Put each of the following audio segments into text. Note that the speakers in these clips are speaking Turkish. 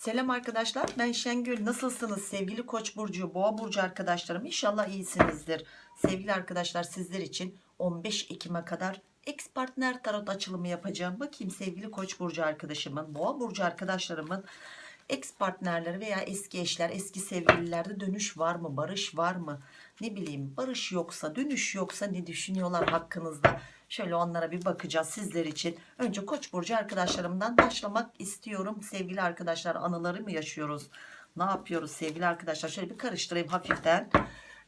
Selam arkadaşlar ben Şengül. Nasılsınız? Sevgili koç burcu boğa burcu arkadaşlarım İnşallah iyisinizdir. Sevgili arkadaşlar sizler için 15 Ekim'e kadar ex partner tarot açılımı yapacağım. Bakayım sevgili koç burcu arkadaşımın boğa burcu arkadaşlarımın ex partnerleri veya eski eşler eski sevgililerde dönüş var mı barış var mı? Ne bileyim barış yoksa dönüş yoksa ne düşünüyorlar hakkınızda? Şöyle onlara bir bakacağız sizler için. Önce koç burcu arkadaşlarımdan başlamak istiyorum. Sevgili arkadaşlar anıları mı yaşıyoruz? Ne yapıyoruz sevgili arkadaşlar? Şöyle bir karıştırayım hafiften.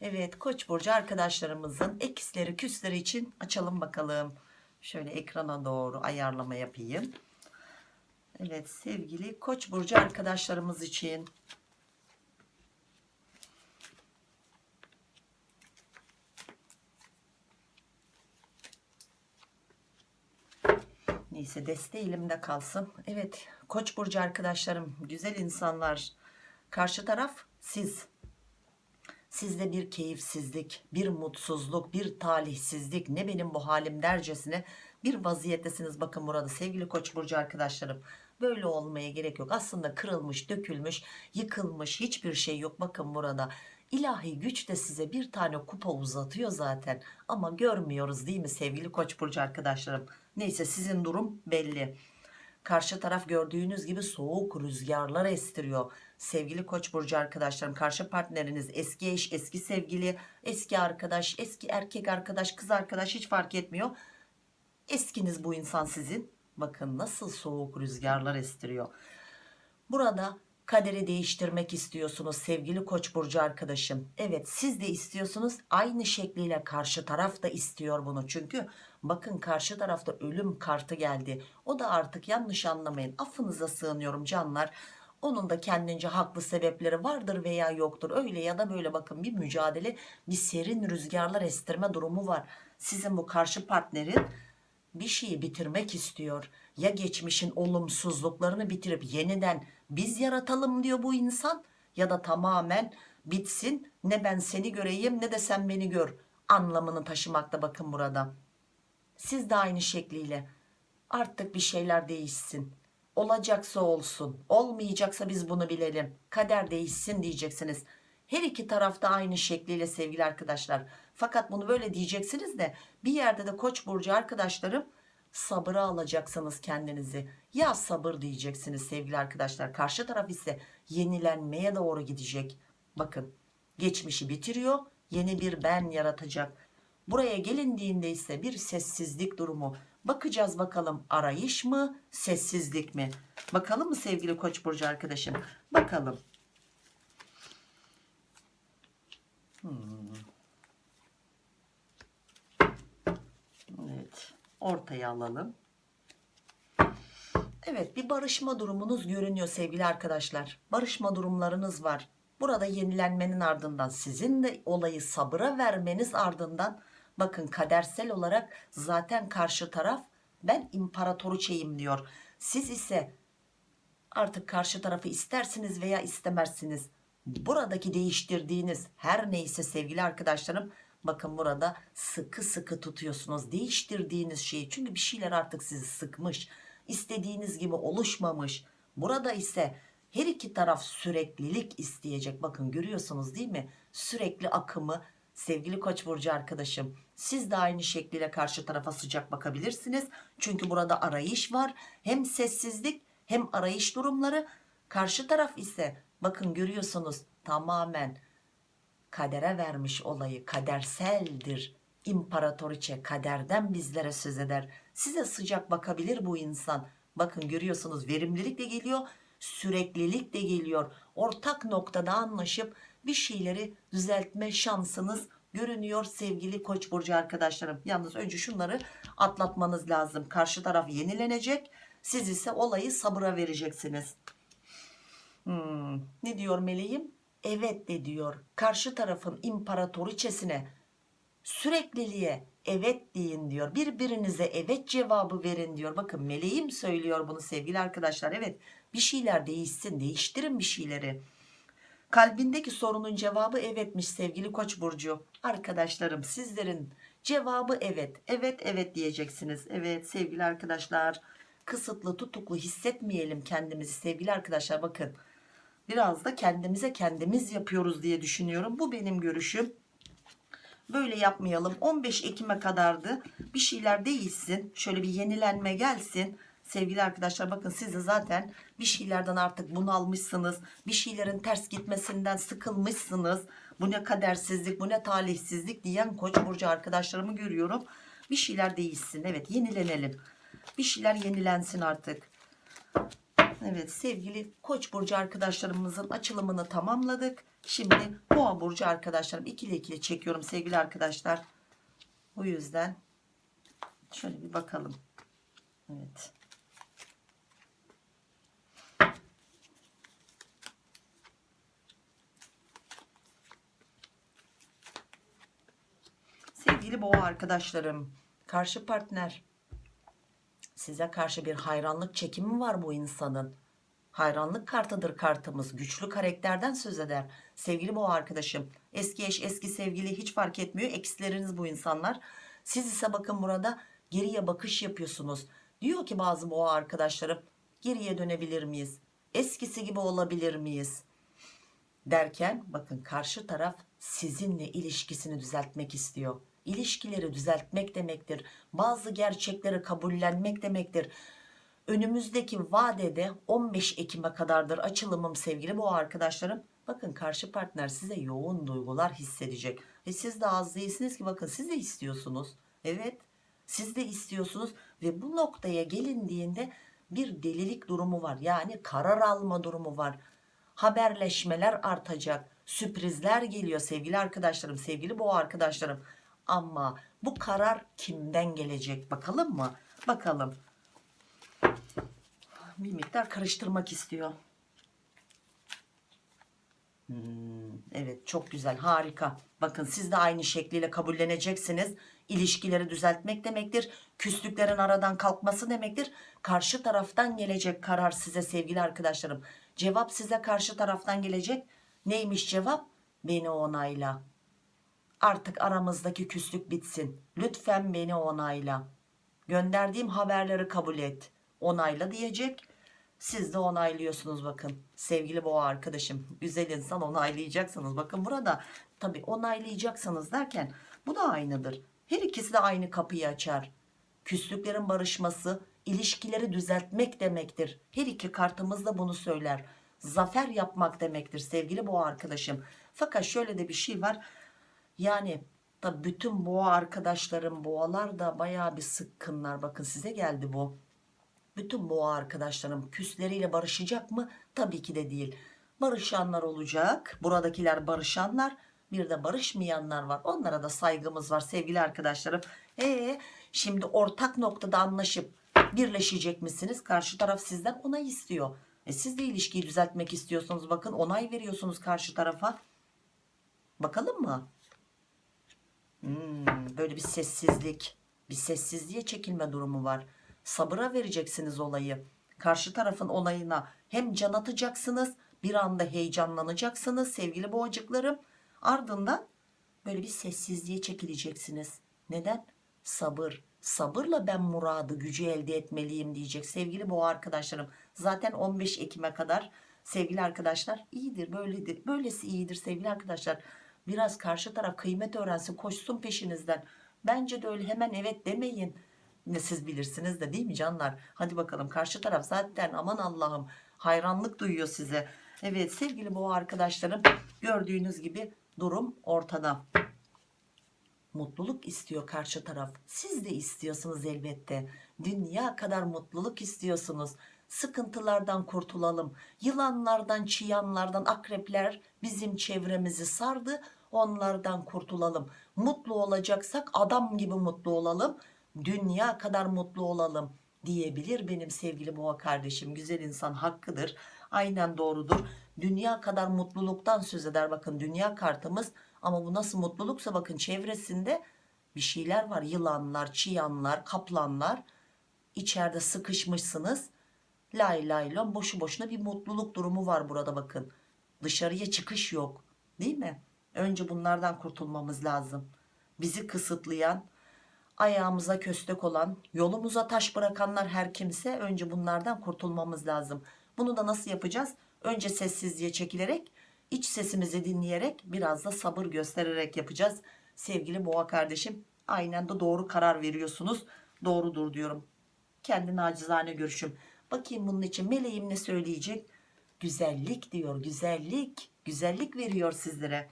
Evet koç burcu arkadaşlarımızın eksleri küsleri için açalım bakalım. Şöyle ekrana doğru ayarlama yapayım Evet sevgili Koç burcu arkadaşlarımız için Neyse deste elimde kalsın. Evet Koç burcu arkadaşlarım, güzel insanlar. Karşı taraf siz. Sizde bir keyifsizlik, bir mutsuzluk, bir talihsizlik, ne benim bu halim dercesine bir vaziyettesiniz. Bakın burada sevgili Koç burcu arkadaşlarım. Böyle olmaya gerek yok. Aslında kırılmış, dökülmüş, yıkılmış hiçbir şey yok. Bakın burada ilahi güç de size bir tane kupa uzatıyor zaten. Ama görmüyoruz değil mi sevgili Koç burcu arkadaşlarım? Neyse sizin durum belli. Karşı taraf gördüğünüz gibi soğuk rüzgarlar estiriyor. Sevgili Koç burcu arkadaşlarım, karşı partneriniz eski eş, eski sevgili, eski arkadaş, eski erkek arkadaş, kız arkadaş hiç fark etmiyor. Eskiniz bu insan sizin. Bakın nasıl soğuk rüzgarlar estiriyor. Burada kaderi değiştirmek istiyorsunuz sevgili koç burcu arkadaşım. Evet siz de istiyorsunuz aynı şekliyle karşı taraf da istiyor bunu. Çünkü bakın karşı tarafta ölüm kartı geldi. O da artık yanlış anlamayın affınıza sığınıyorum canlar. Onun da kendince haklı sebepleri vardır veya yoktur. Öyle ya da böyle bakın bir mücadele bir serin rüzgarlar estirme durumu var. Sizin bu karşı partnerin bir şeyi bitirmek istiyor. Ya geçmişin olumsuzluklarını bitirip yeniden biz yaratalım diyor bu insan ya da tamamen bitsin ne ben seni göreyim ne de sen beni gör anlamını taşımakta bakın burada. Siz de aynı şekliyle artık bir şeyler değişsin. Olacaksa olsun olmayacaksa biz bunu bilelim kader değişsin diyeceksiniz. Her iki tarafta aynı şekliyle sevgili arkadaşlar. Fakat bunu böyle diyeceksiniz de bir yerde de koç burcu arkadaşlarım sabıra alacaksınız kendinizi. Ya sabır diyeceksiniz sevgili arkadaşlar. Karşı taraf ise yenilenmeye doğru gidecek. Bakın geçmişi bitiriyor yeni bir ben yaratacak. Buraya gelindiğinde ise bir sessizlik durumu. Bakacağız bakalım arayış mı sessizlik mi? Bakalım mı sevgili koç burcu arkadaşım? Bakalım. Hmm. Evet. Ortaya alalım. Evet bir barışma durumunuz görünüyor sevgili arkadaşlar. Barışma durumlarınız var. Burada yenilenmenin ardından sizin de olayı sabıra vermeniz ardından bakın kadersel olarak zaten karşı taraf ben imparatoruçeyim diyor. Siz ise artık karşı tarafı istersiniz veya istemezsiniz. Buradaki değiştirdiğiniz her neyse sevgili arkadaşlarım bakın burada sıkı sıkı tutuyorsunuz. Değiştirdiğiniz şeyi çünkü bir şeyler artık sizi sıkmış istediğiniz gibi oluşmamış. Burada ise her iki taraf süreklilik isteyecek. Bakın görüyorsunuz değil mi? Sürekli akımı. Sevgili koç burcu arkadaşım siz de aynı şekliyle karşı tarafa sıcak bakabilirsiniz. Çünkü burada arayış var. Hem sessizlik hem arayış durumları. Karşı taraf ise bakın görüyorsunuz tamamen kadere vermiş olayı kaderseldir. İmparatoriçe kaderden bizlere söz eder. Size sıcak bakabilir bu insan. Bakın görüyorsunuz verimlilik de geliyor süreklilik de geliyor. Ortak noktada anlaşıp bir şeyleri düzeltme şansınız görünüyor sevgili koç burcu arkadaşlarım. Yalnız önce şunları atlatmanız lazım. Karşı taraf yenilenecek siz ise olayı sabıra vereceksiniz hmm, ne diyor meleğim? Evet de diyor. Karşı tarafın imparatoriçesine sürekliliğe evet deyin diyor. Birbirinize evet cevabı verin diyor. Bakın meleğim söylüyor bunu sevgili arkadaşlar. Evet bir şeyler değişsin değiştirin bir şeyleri. Kalbindeki sorunun cevabı evetmiş sevgili koç burcu. Arkadaşlarım sizlerin cevabı evet. Evet evet diyeceksiniz. Evet sevgili arkadaşlar. Kısıtlı tutuklu hissetmeyelim kendimizi sevgili arkadaşlar. Bakın biraz da kendimize kendimiz yapıyoruz diye düşünüyorum. Bu benim görüşüm. Böyle yapmayalım. 15 Ekim'e kadardı. Bir şeyler değişsin şöyle bir yenilenme gelsin. Sevgili arkadaşlar bakın siz de zaten bir şeylerden artık bunalmışsınız. Bir şeylerin ters gitmesinden sıkılmışsınız. Bu ne kadersizlik bu ne talihsizlik diyen koç burcu arkadaşlarımı görüyorum. Bir şeyler değişsin evet yenilenelim. Bir şeyler yenilensin artık Evet sevgili Koç burcu arkadaşlarımızın açılımını tamamladık. Şimdi Boğa burcu arkadaşlarım ikili ikili çekiyorum sevgili arkadaşlar. O yüzden şöyle bir bakalım. Evet. Sevgili Boğa arkadaşlarım, karşı partner size karşı bir hayranlık çekimi var bu insanın. Hayranlık kartıdır kartımız. Güçlü karakterden söz eder. Sevgili boğa arkadaşım. Eski eş, eski sevgili hiç fark etmiyor. Eksileriniz bu insanlar. Siz ise bakın burada geriye bakış yapıyorsunuz. Diyor ki bazı boğa arkadaşlarım geriye dönebilir miyiz? Eskisi gibi olabilir miyiz? Derken bakın karşı taraf sizinle ilişkisini düzeltmek istiyor. İlişkileri düzeltmek demektir. Bazı gerçekleri kabullenmek demektir önümüzdeki vadede 15 Ekim'e kadardır açılımım sevgili bu arkadaşlarım. Bakın karşı partner size yoğun duygular hissedecek. Ve siz de az değilsiniz ki bakın siz de istiyorsunuz. Evet siz de istiyorsunuz ve bu noktaya gelindiğinde bir delilik durumu var. Yani karar alma durumu var. Haberleşmeler artacak. Sürprizler geliyor sevgili arkadaşlarım, sevgili bu arkadaşlarım. Ama bu karar kimden gelecek bakalım mı? Bakalım bir miktar karıştırmak istiyor. Hmm, evet çok güzel harika. Bakın siz de aynı şekliyle kabulleneceksiniz. İlişkileri düzeltmek demektir. Küslüklerin aradan kalkması demektir. Karşı taraftan gelecek karar size sevgili arkadaşlarım. Cevap size karşı taraftan gelecek. Neymiş cevap? Beni onayla. Artık aramızdaki küslük bitsin. Lütfen beni onayla. Gönderdiğim haberleri kabul et onayla diyecek. Siz de onaylıyorsunuz bakın. Sevgili boğa arkadaşım güzel insan onaylayacaksınız. Bakın burada tabi onaylayacaksınız derken bu da aynıdır. Her ikisi de aynı kapıyı açar. Küslüklerin barışması ilişkileri düzeltmek demektir. Her iki kartımız da bunu söyler. Zafer yapmak demektir sevgili boğa arkadaşım. Fakat şöyle de bir şey var. Yani da bütün boğa arkadaşlarım boğalar da baya bir sıkkınlar. Bakın size geldi bu bütün boğa arkadaşlarım küsleriyle barışacak mı? Tabii ki de değil. Barışanlar olacak. Buradakiler barışanlar. Bir de barışmayanlar var. Onlara da saygımız var sevgili arkadaşlarım. Ee, şimdi ortak noktada anlaşıp birleşecek misiniz? Karşı taraf sizden onay istiyor. E siz de ilişkiyi düzeltmek istiyorsunuz. Bakın onay veriyorsunuz karşı tarafa. Bakalım mı? Hmm, böyle bir sessizlik. Bir sessizliğe çekilme durumu var. Sabıra vereceksiniz olayı. Karşı tarafın olayına hem can atacaksınız bir anda heyecanlanacaksınız sevgili boğacıklarım. Ardından böyle bir sessizliğe çekileceksiniz. Neden? Sabır. Sabırla ben muradı gücü elde etmeliyim diyecek sevgili boğa arkadaşlarım. Zaten 15 Ekim'e kadar sevgili arkadaşlar iyidir böyledir. Böylesi iyidir sevgili arkadaşlar biraz karşı taraf kıymet öğrensin koşsun peşinizden bence de öyle hemen evet demeyin ne siz bilirsiniz de değil mi canlar? Hadi bakalım karşı taraf zaten aman Allah'ım hayranlık duyuyor size. Evet sevgili boğa arkadaşlarım gördüğünüz gibi durum ortada. Mutluluk istiyor karşı taraf. Siz de istiyorsunuz elbette. Dünya kadar mutluluk istiyorsunuz. Sıkıntılardan kurtulalım. Yılanlardan, çıyanlardan, akrepler bizim çevremizi sardı. Onlardan kurtulalım. Mutlu olacaksak adam gibi mutlu olalım. Dünya kadar mutlu olalım diyebilir benim sevgili boğa kardeşim. Güzel insan hakkıdır. Aynen doğrudur. Dünya kadar mutluluktan söz eder. Bakın dünya kartımız ama bu nasıl mutluluksa bakın çevresinde bir şeyler var. Yılanlar çıyanlar kaplanlar içeride sıkışmışsınız lay lay lon boşu boşuna bir mutluluk durumu var burada bakın. Dışarıya çıkış yok değil mi? Önce bunlardan kurtulmamız lazım. Bizi kısıtlayan ayağımıza köstek olan yolumuza taş bırakanlar her kimse önce bunlardan kurtulmamız lazım. Bunu da nasıl yapacağız? Önce sessizliğe çekilerek iç sesimizi dinleyerek biraz da sabır göstererek yapacağız. Sevgili boğa kardeşim aynen de doğru karar veriyorsunuz. Doğrudur diyorum. Kendi nacizane görüşüm bakayım bunun için meleğim ne söyleyecek? Güzellik diyor güzellik güzellik veriyor sizlere.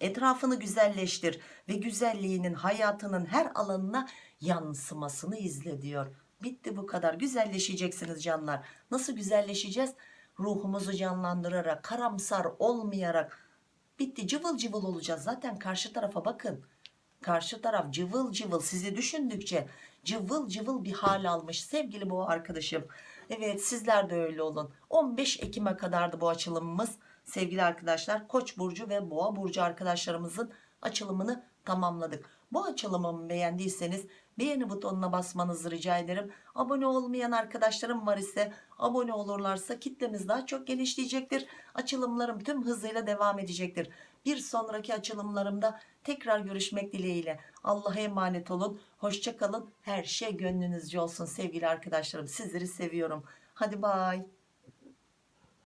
Etrafını güzelleştir ve güzelliğinin hayatının her alanına yansımasını izle diyor. Bitti bu kadar. Güzelleşeceksiniz canlar. Nasıl güzelleşeceğiz? Ruhumuzu canlandırarak karamsar olmayarak. Bitti cıvıl cıvıl olacağız. Zaten karşı tarafa bakın karşı taraf cıvıl cıvıl sizi düşündükçe cıvıl cıvıl bir hal almış sevgili bu arkadaşım. Evet sizler de öyle olun. 15 Ekim'e kadardı bu açılımımız. Sevgili arkadaşlar Koç burcu ve Boğa burcu arkadaşlarımızın açılımını tamamladık. Bu açılımımı beğendiyseniz beğeni butonuna basmanızı rica ederim. Abone olmayan arkadaşlarım var ise abone olurlarsa kitlemiz daha çok genişleyecektir. Açılımlarım tüm hızıyla devam edecektir. Bir sonraki açılımlarımda tekrar görüşmek dileğiyle. Allah'a emanet olun. Hoşça kalın. Her şey gönlünüzce olsun sevgili arkadaşlarım. Sizleri seviyorum. Hadi bay